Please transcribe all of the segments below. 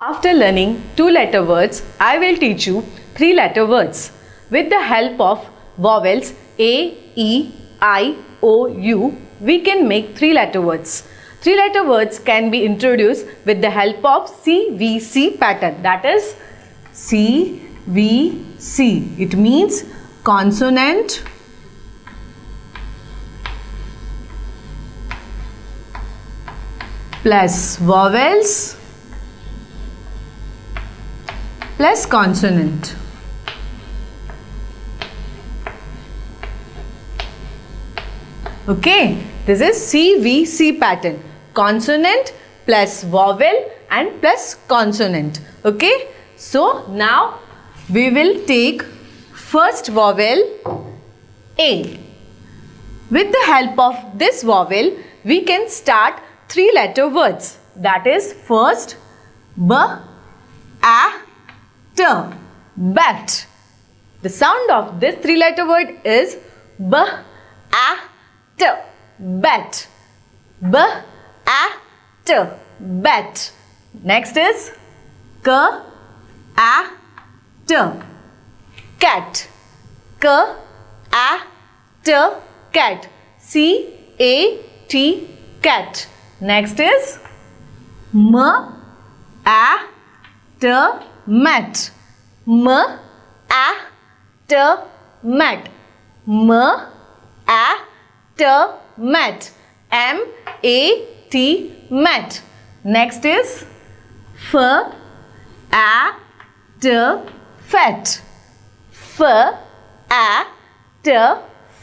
After learning two letter words, I will teach you three letter words. With the help of vowels A, E, I, O, U, we can make three letter words. Three letter words can be introduced with the help of CVC pattern. That is CVC. It means consonant, plus vowels plus consonant. Okay, this is CVC pattern. Consonant plus vowel and plus consonant. Okay, so now we will take first vowel A. With the help of this vowel, we can start three letter words. That is first B, A, Bat. The sound of this three letter word is B, A, T, bat. B, A, T, bat. Next is K, A, T, cat. K, A, T, cat. C, A, T, cat. Next is M, A, T, mat. M, A, T, mat. M, A, T, mat. M, A, T, mat. Next is F, A, T, fat. F, A, T,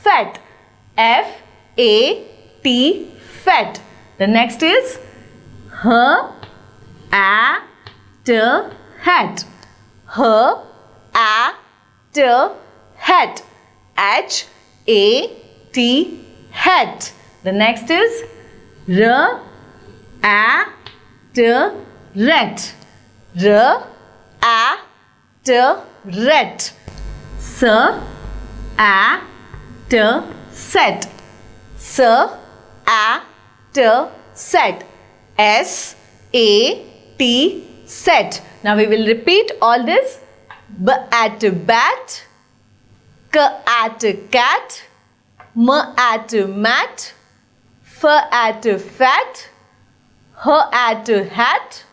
fat. F, A, T, fat. The next is H, A, T, hat. H, A, T, hat. H, A, T, hat. The next is R, A, T, rat. R, A, T, rat. S, A, T, set. S, A, T, set. S, A, T, set. Now we will repeat all this. B at bat, K at cat, M at mat, F at fat, H at hat,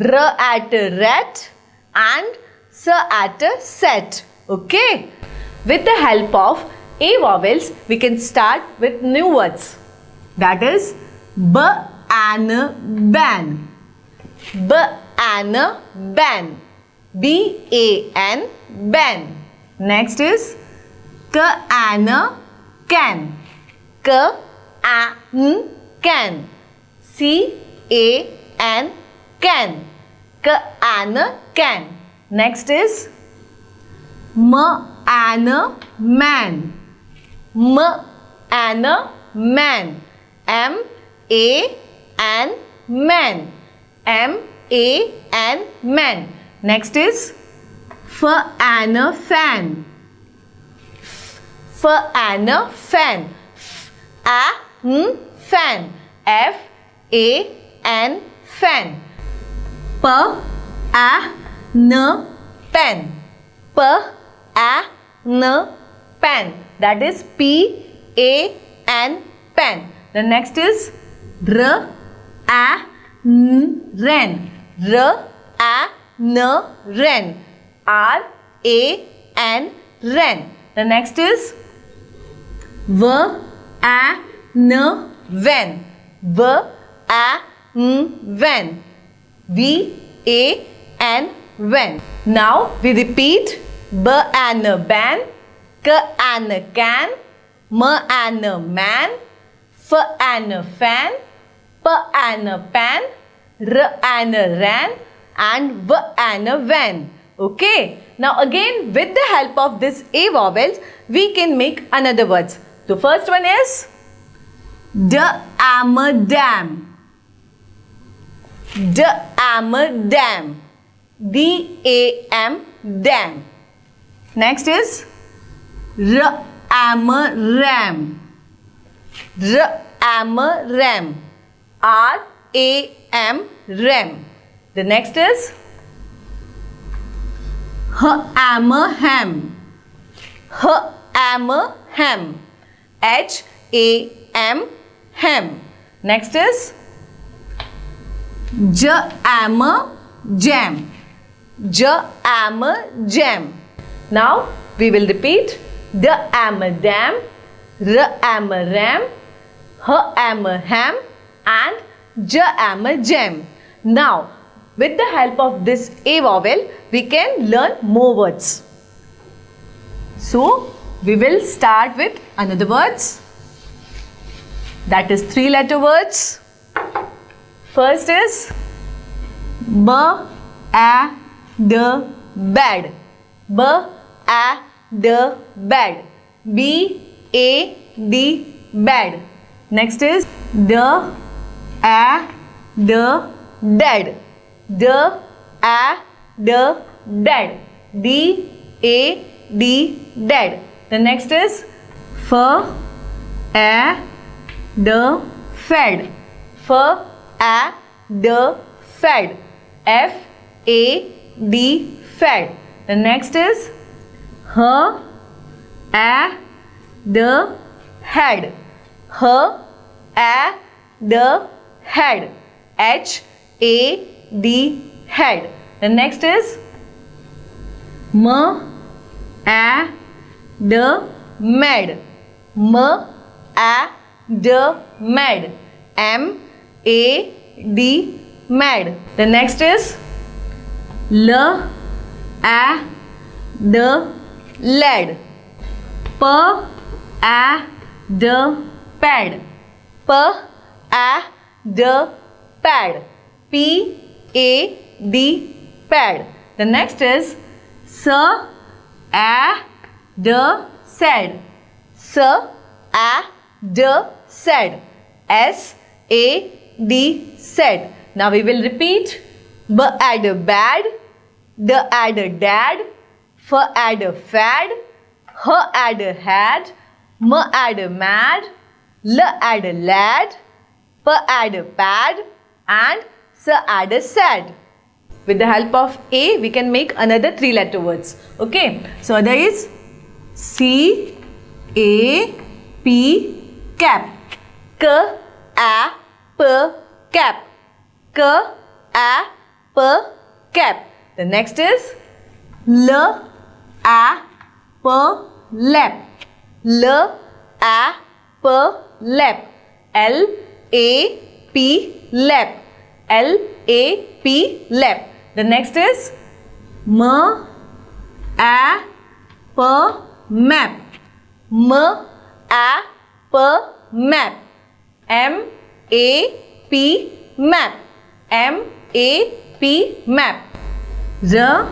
R at rat and S at set. Okay. With the help of A vowels, we can start with new words. That is B and ban. B and ban. B A N ban. Next is K and can. K A N can. C A N can. K and can. Next is man. M and man. M A N man. A N man. Next is F and fan. F and fan. F A N fan. F A N fan. P A N pen. P A N pen. That is P A N pen. The next is R A N ren. R A N ren. R A N ren. The next is V A N when. V A N when. V A N when. Now we repeat B and ban, K and can, M and man, F and fan, P and pan, R and ran and V and van. Okay. Now again with the help of this A vowels we can make another words. The first one is D am a dam. D am a dam. D A M dam. Next is R am a ram. R am a ram. R A M ram. The next is am ham. H am ham. H A M ham. Next is J am jam. J am jam. Now we will repeat D am dam, R am ram, H am ham and J am jam. Now with the help of this A vowel, we can learn more words. So, we will start with another words. That is three letter words. First is B, A, D, bad. B, A, D, bad. B, A, D, bad. Next is D, A, D, dead. The a the dead. D a d dead. The next is f a the fed. F a the fed. F a d fed. The next is h a d head. H a d head H A D head. The next is m a d mad. M a d mad. M a d mad. The next is l a d lad. P a d pad. P a d pad. P a D pad. The next is S A D said. S A D said. S A D said. Now we will repeat. B add a bad. the add a dad. F add a fad. H add a had. M add a mad. L add a lad. P add pad. And Sir Ada sad. With the help of A, we can make another three letter words. Okay. So, there is C, A, P, cap. K, A, P, cap. K, A, P, cap. The next is L, A, P, lap. L, A, P, lap. L, A, P, lap. L A P lap. The next is M A P map. M A P map. M A P map. M A P map. R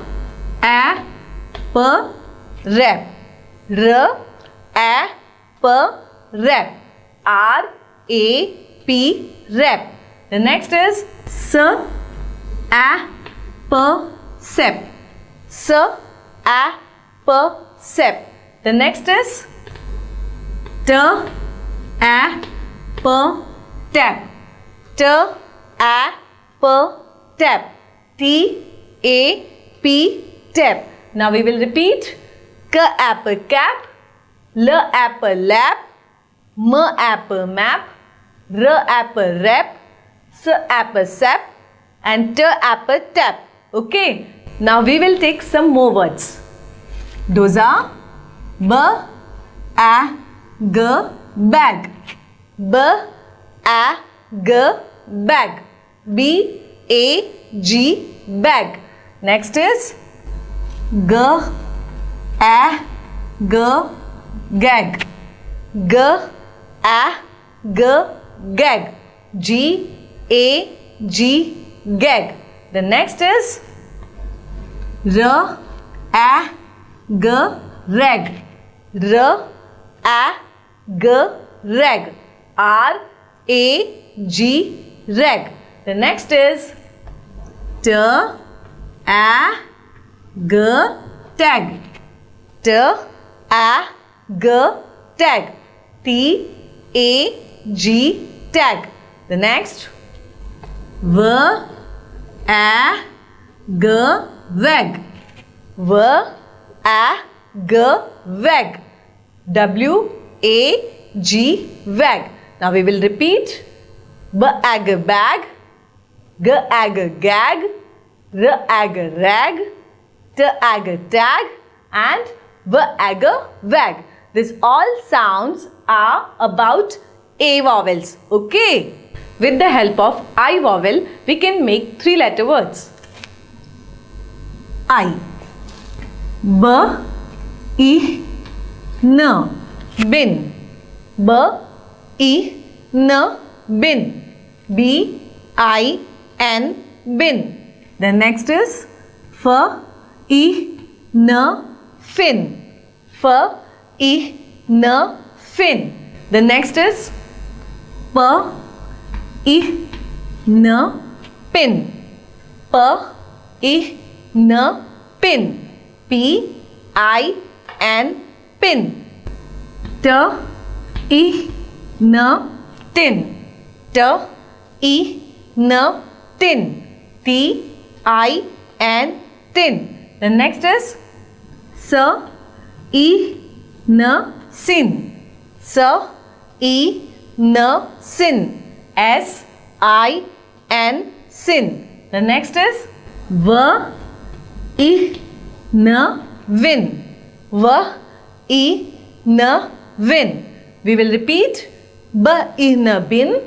A P rap. R A P rap. R A P rep. The next is S A P sep. S A P sep. The next is T A P tap. T A P tap. T A P tap. Now we will repeat. K apple cap. L apple lap. M apple map. R apple rap. S apple sap and T apple tap. Okay. Now we will take some more words. Those are B A G bag. B A G bag. B A G bag. Next is G A G gag. G A G gag. G a G gag. The next is R A G rag. R A G rag. R A G rag. The next is T A G tag. T A G tag. T A G tag. The next. V. A. G. Wag w a. G. Wag w. A. G. Wag now we will repeat. B. Ag. Bag. G. Ag. Gag. R. Ag. Rag. T. Ag. Tag. And v. Ag. Wag this all sounds are about a vowels okay with the help of I vowel, we can make three letter words. I. B. I. N. Bin. B. I. N. Bin. B. I. N. Bin. The next is F. I. N. Fin. F. I. N. Fin. The next is P i n pin p i n pin p i n pin t i n tin t i n tin t i n tin the next is s i n sin s i n sin S I N sin. The next is V I N win. V I N win. We will repeat bin,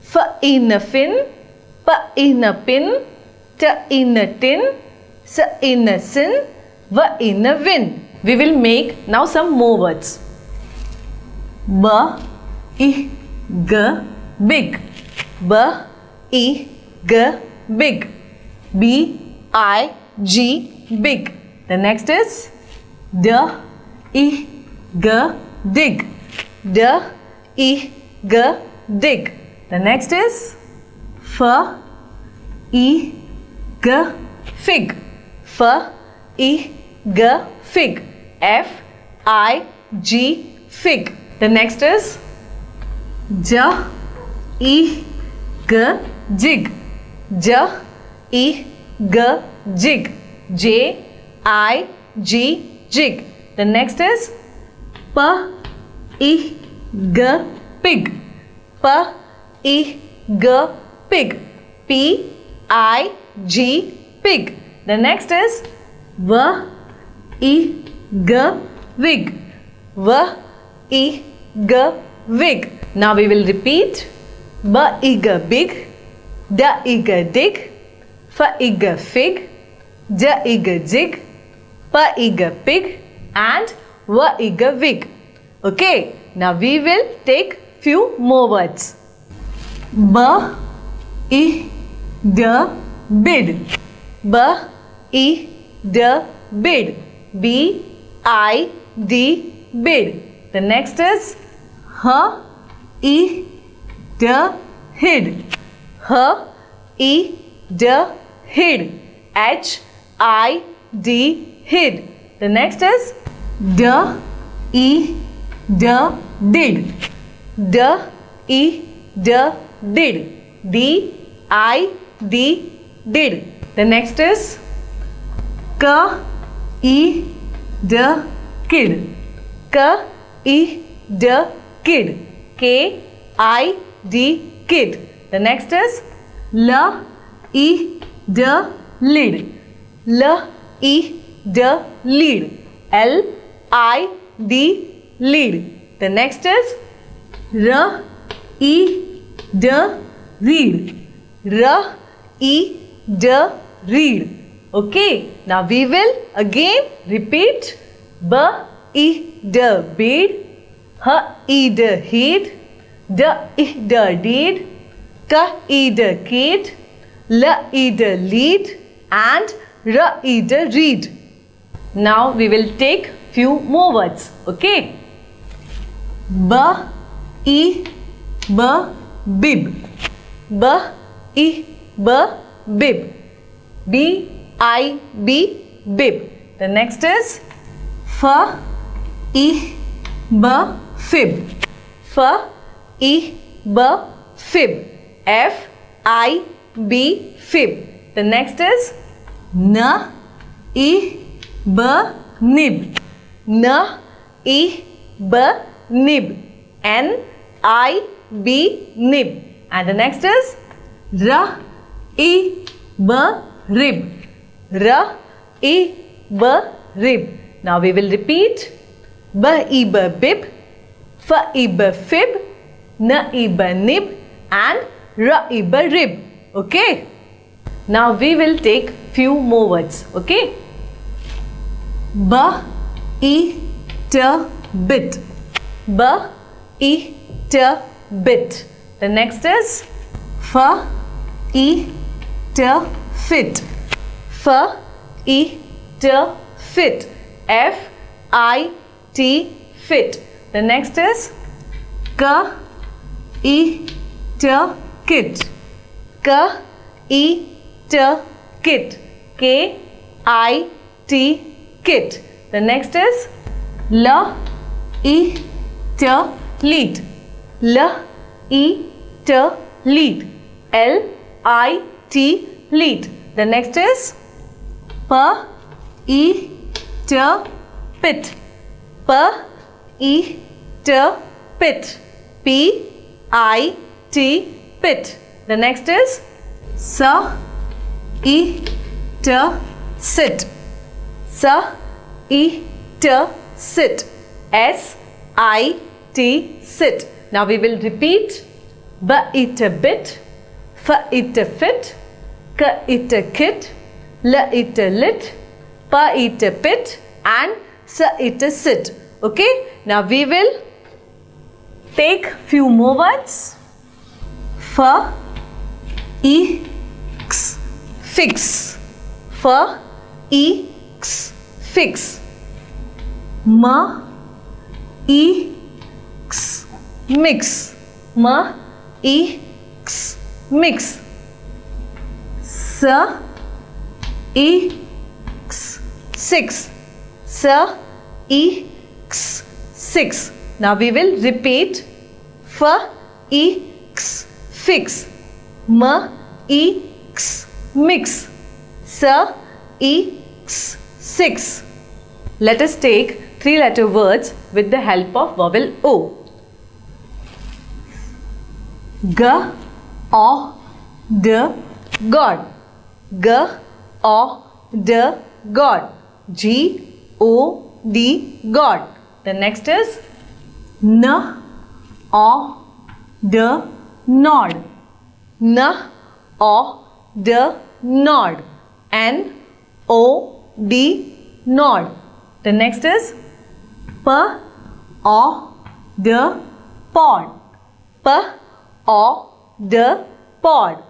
F in fin, P in a pin, T in a tin, S in sin, V in win. We will make now some more words. B I G big. B e g big. B i g big. The next is d e g dig. D e g dig. The next is f e g fig. F e g fig. F i g fig. The next is j I G jig J I G jig J I G jig the next is P I G pig P I G pig P I G pig the next is V I G wig V I G wig now we will repeat B ig big, D ig dig, F ig fig, J ig jig, P ig pig and V ig wig. Okay, now we will take few more words. Ba i da bid, Ba I D bid, B I D bid. The next is H I d hid h e d hid h i d hid the next is d e d did d e d did d i d did the next is k e d kid k e d kid k i D kid. The next is L E D lid. L E D lead. L I D lead. The next is R E D read. R E D read. Okay. Now we will again repeat B E D bead. H E D heed D I D did, K I D kid, L I D lead and R I D read. Now we will take few more words. Okay. B I B bib. B I B bib. B I B bib. The next is F I B fib. F I B fib F I B fib The next is N I B nib. N I B nib. N I B nib. And the next is R I B rib. R I B rib. Now we will repeat B I B bib, F I B fib, N I B nib and R I B rib. Okay. Now we will take few more words. Okay. B I T bit. B I T bit. The next is F I T fit. F I T fit. F I T fit. The next is K I T kit. K I T kit. K I T kit. The next is L I T lead. L I T lead. L I T lead. The next is P I T pit. P I T pit. P I T pit. The next is sir e ter sit. S I T sit. S I T sit. Now we will repeat B it a bit, F it a fit, K it a kit, L it a lit, P it a pit and S it sit. Okay. Now we will take few more words. F I x fix. F I x fix. M I x mix. M I x mix. S I x six. S I x six. Now we will repeat F I x fix. M I x mix. S I x six. Let us take three letter words with the help of vowel O. G O D God. G O D God. G O D God. The next is N or the nod. N O D nod. N O D nod. The next is P or the pod. P O D pod.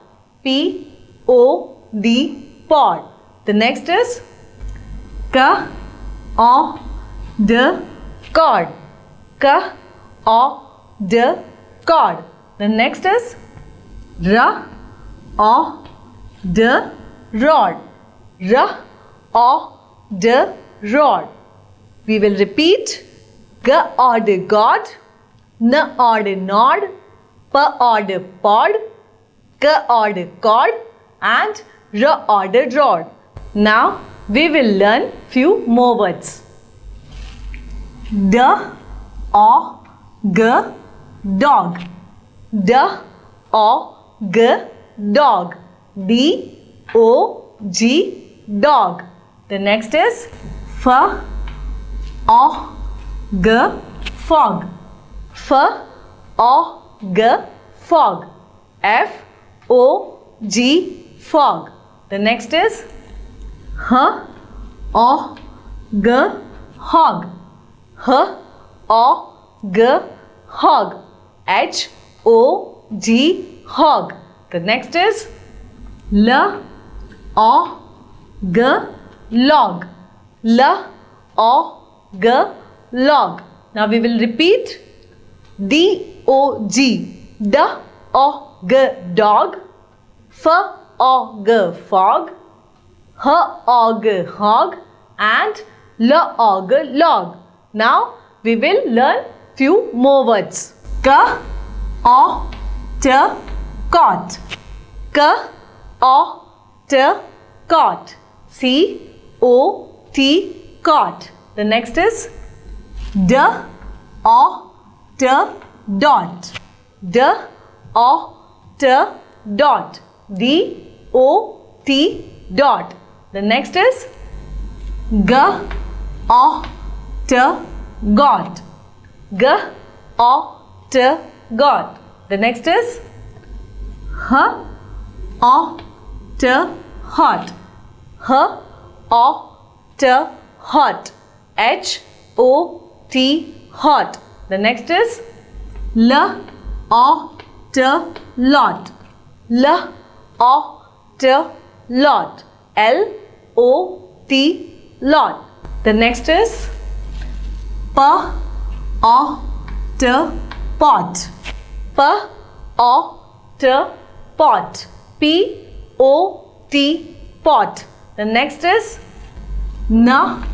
P O D pod. The next is K O D cord. K O D cord. The chord. The next is ra of the rod. R O D rod. We will repeat G or the God, N or the nod, P or the pod, K or the cord and R or the rod. Now we will learn few more words. D O G dog. D O G dog. D O G dog. The next is F O G fog. F O G fog. F O G fog. The next is H O G hog. H O G hog. H O G hog. The next is L O G log. L O G log. Now we will repeat D O G. D O G dog. F O G fog. H O G hog and L O G log. Now we will learn few more words. K O T cot. K O T cot. C O T cot. The next is D O T dot. D O T dot. D O T dot. The next is G O T got. G O T got. The next is H O T hot. H O T hot. H O T hot. The next is L O T lot. L O T lot. L O T lot. The next is pot. P O T pot. P O T pot. The next is not.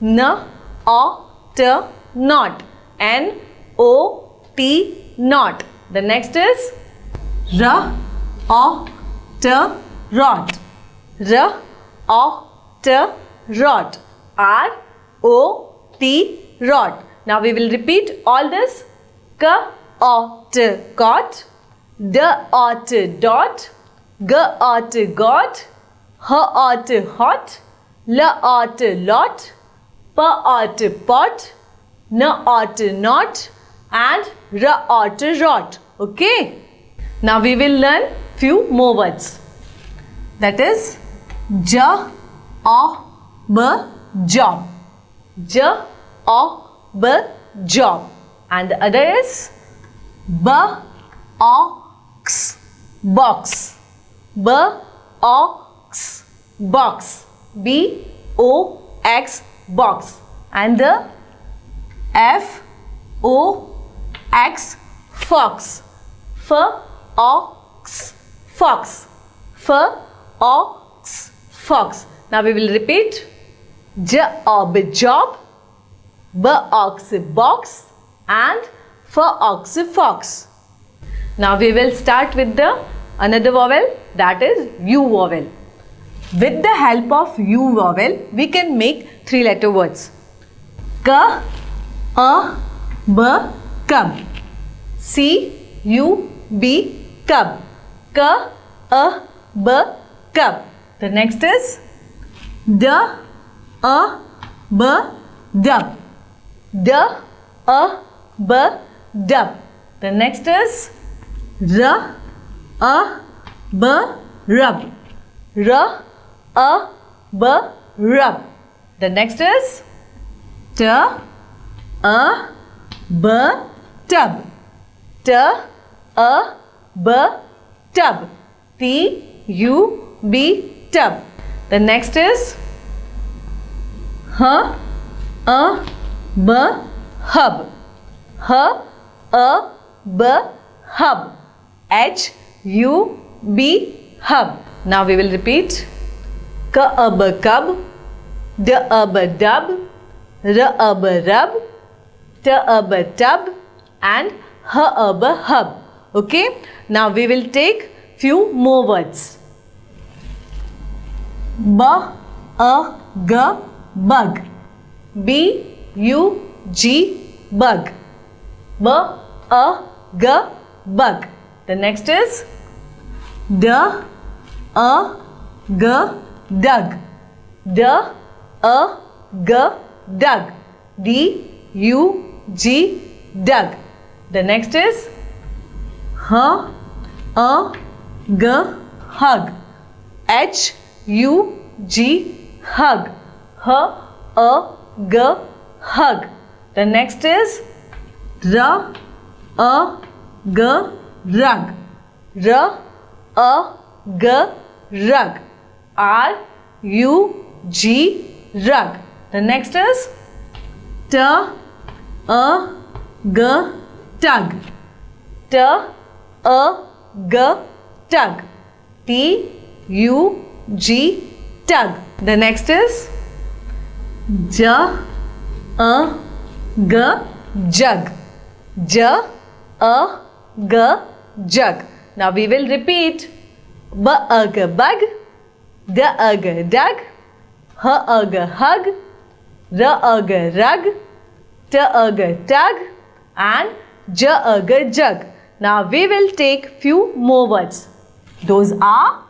N O T not. N O T not. The next is R O T rot. R O T rot. R O T rot. Now we will repeat all this. K O T got. D O T dot. G O T got. H O T hot. L O T lot. P O T pot. N O T not. And R O T rot. Okay. Now we will learn few more words. That is J O B job. J O B job. And the other is B O X box. B O X box. B O X box. And the F O X fox. F O X fox. F O X fox. Now we will repeat. J O B job. B ox box and F ox fox. Now we will start with the another vowel that is U vowel. With the help of U vowel we can make three letter words. K, A, B, cub. C, U, B, cub. K, A, B, cub. The next is D, A, B, dub. D, A, B, dub. The next is R, A, B, rub. R, A, B, rub. The next is T, A, B, tub. T, A, B, tub. T, U, B, tub. The next is H, A, B, hub. H, A, B, hub. H, U, B, hub. Now we will repeat. K, A, B, cub. D, A, B, dub. R, A, B, rub. T, A, B, tub. And H, A, B, hub. Okay. Now we will take few more words. B, A, G, bug. B, U, G, bug. B, A, G, bug. The next is D, A, G, dug. D, A, G, dug. D, U, G, dug. The next is H, A, G, hug. H, U, G, hug. H, A, G, hug. The next is R, A, G, rug. R, A, G, rug. R, U, G, rug. The next is T, A, G, tug. T, A, G, tug. T, U, G, tug. The next is J, A, G, jug. J, A, G, jug. Now we will repeat. b a g ug bug, d ug dug, h ug hug, r ug rug, t ug tug, and j ug jug. Now we will take few more words. Those are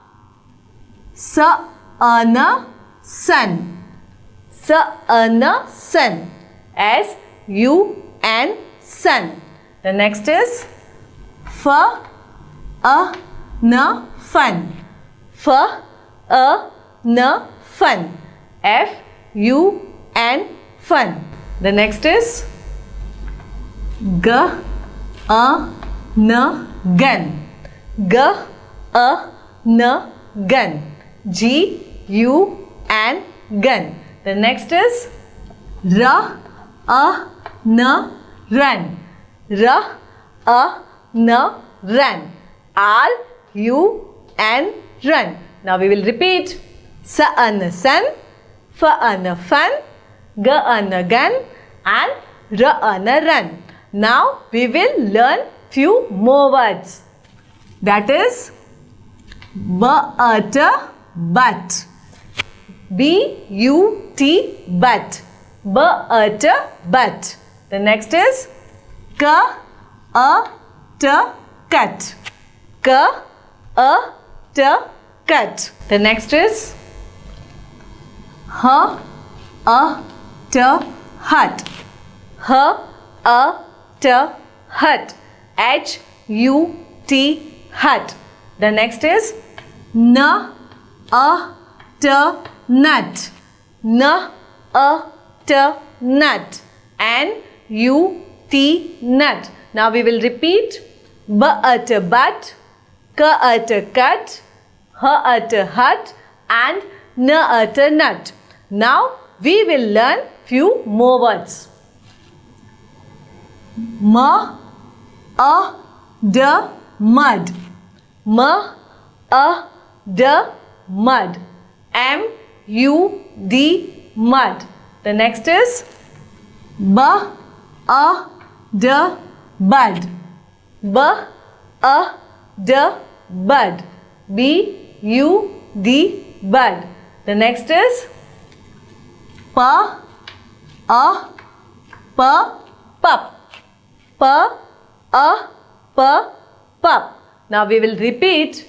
sa ana sun, sa ana sun, s u n sun. The next is f a n fun, f a n fun, f u n fun. The next is g a n gun, g a n gun, g u n gun. The next is r a n run, Ra na r a n run, and run. Now we will repeat. Sa an sun, fa an fun, g an gun, and r an run. Now we will learn few more words. That is but, but. B U T but. But, but. The next is k a t cut. K a t cut. The next is h a t hut. H a t hut. H U T hut. The next is N a t nut. N a t nut. N U T nut. Now we will repeat B at but, K at cut, H at hut and N at nut. Now we will learn few more words. M a d mud. M a d mud. M u d mud. The next is? B a d bud. B a d bud. B u d bud. The next is? P a p pup p a p. Now we will repeat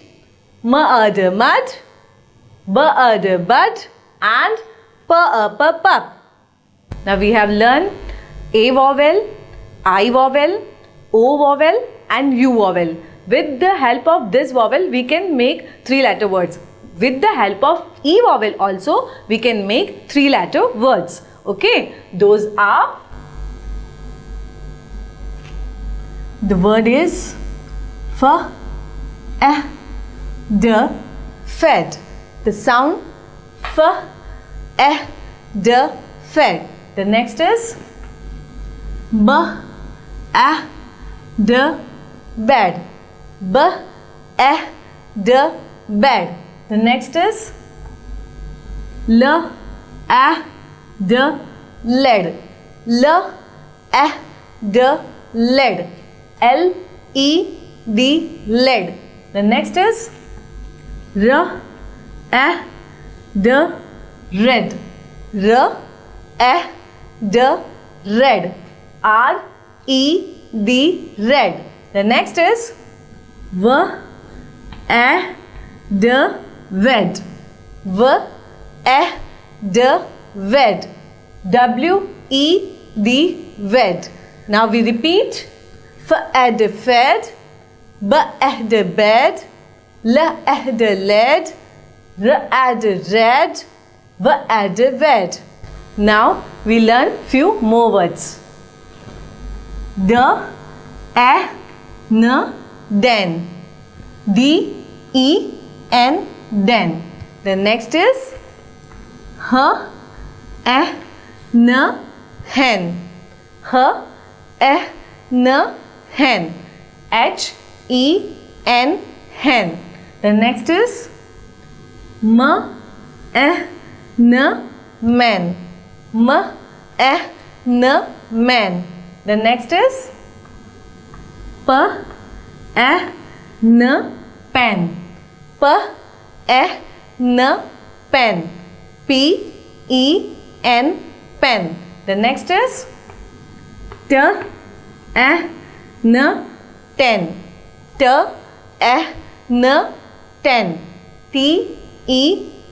m a d mud, b a d bud and p a p pup. Now we have learned a vowel, i vowel, o vowel and u vowel. With the help of this vowel we can make three letter words. With the help of e vowel also we can make three letter words. Okay, those are The word is f, eh, d, fed. The sound f, eh, d, fed. The next is b, eh, d, bed. B, eh, d, bed. The next is l, eh, d, led. L, eh, d, led. L E D lead. The next is R A D red. R A D red. R E D red. The next is V A D wed. V A D wed. W E D wed. Now we repeat فأد fed, بأهد bed, لأهد led, رأد red, وأد red. Now we learn few more words. The, a, n, den. D, E, N, den. The next is h, a, n, hen. H, a, n, hen. H E N hen. The next is M E N man. M E N man. The next is P E n pen. P e n pen. P e n pen. The next is T e n ten. T e n ten. T e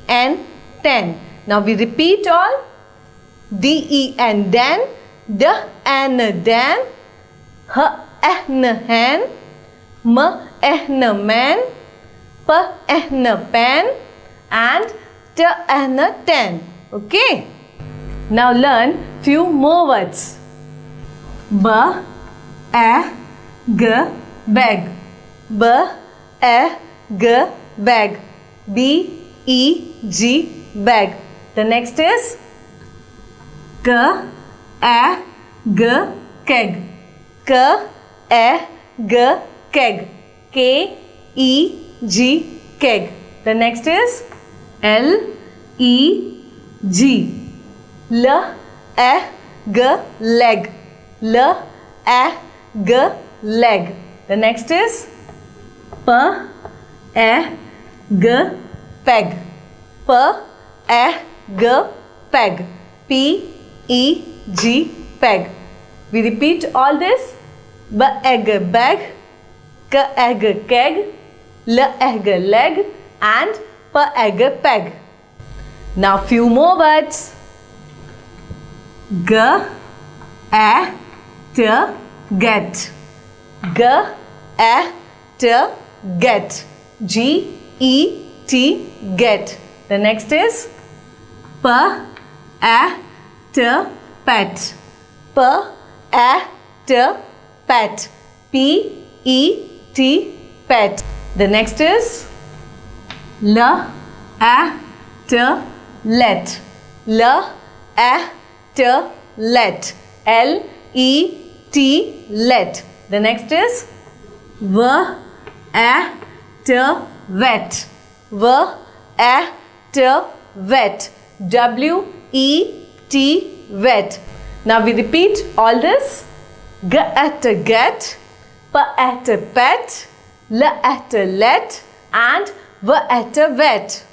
n ten. Now we repeat all. D e n den. D n den. H n hen. M n man. P n pen. And T n ten. Okay. Now learn few more words. B e g bag. B e g bag. B e g bag. The next is K A G keg. K A G keg. K E G keg. The next is L E G. L A G leg. L A G leg. The next is P A G peg. P A G peg. P E G peg. We repeat all this. B egg bag. K egg keg. L egg leg. And P egg peg. Now few more words. G A T get. G A T get. G E T get. The next is P A T pet. P A T pet. P E T pet. The next is L A T let. L A T let. L E T let. The next is V A T wet. V A wet. W E T wet. Now we repeat all this. G at get, P at pet, L at let and V at wet.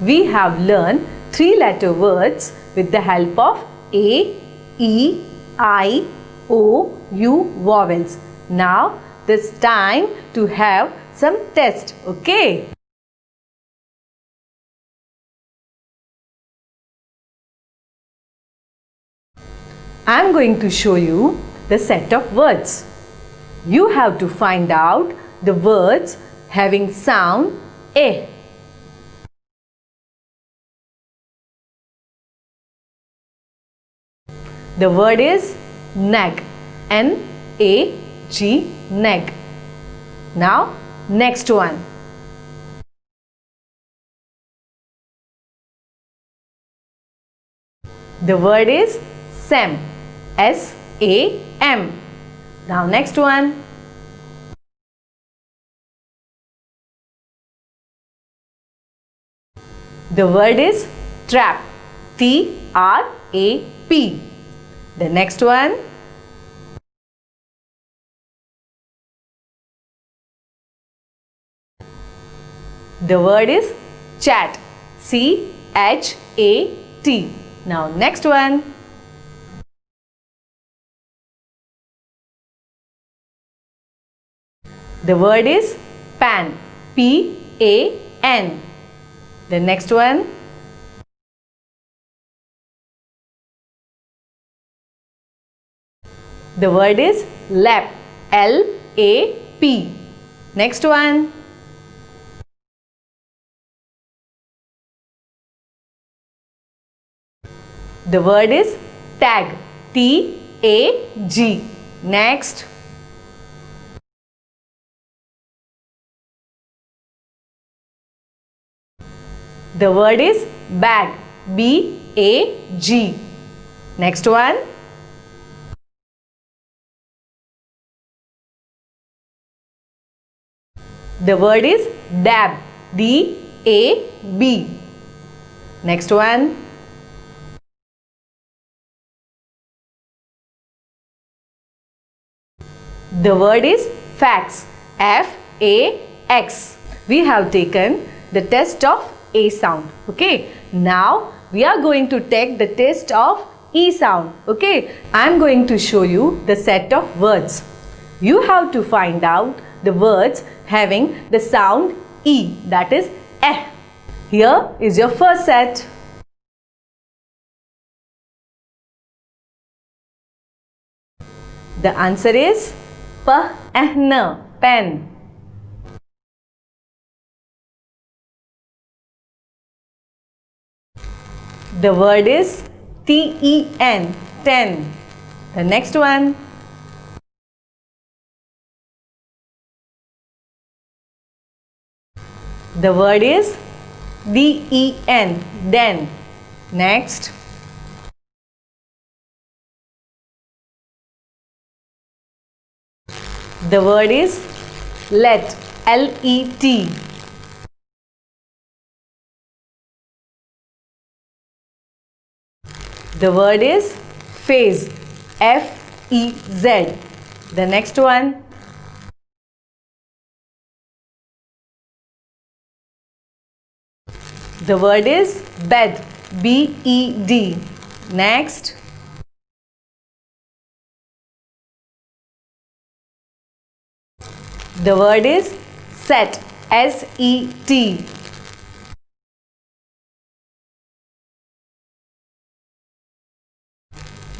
We have learned three letter words with the help of A, E, I, O, U vowels. Now this time to have some test. Okay. I am going to show you the set of words. You have to find out the words having sound A. The word is nag. N-A-G, nag. Now, next one. The word is Sam. S-A-M. Now, next one. The word is trap. T-R-A-P. The next one. The word is chat. C-H-A-T. Now next one. The word is pan. P-A-N. The next one. The word is lap. L-A-P. Next one. The word is tag. T-A-G. Next. The word is bag. B-A-G. Next one. The word is dab. D-A-B. Next one. The word is fax. F A, X. We have taken the test of A sound. Okay. Now we are going to take the test of E sound. Okay. I am going to show you the set of words. You have to find out the words having the sound E that is Eh. Here is your first set. The answer is P, pen. The word is T-E-N, ten. The next one. The word is D-E-N, then. Next. The word is let, L-E-T. The word is phase, F-E-Z. The next one. The word is bed, B-E-D. Next. The word is set, S-E-T.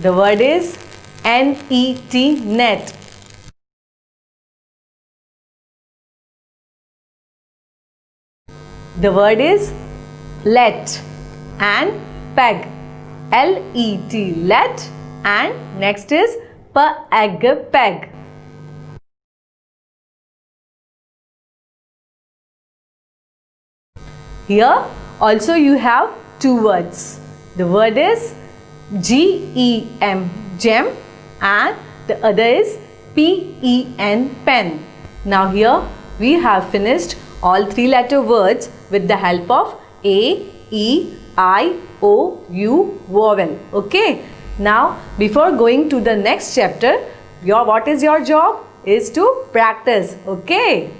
The word is N-E-T, net. The word is let and peg. L-E-T, let and next is peg, peg. Here also you have two words. The word is G-E-M, gem and the other is P-E-N, pen. Now here we have finished all three letter words with the help of A, E, I, O, U vowel. Okay. Now before going to the next chapter, your what is your job? Is to practice. Okay.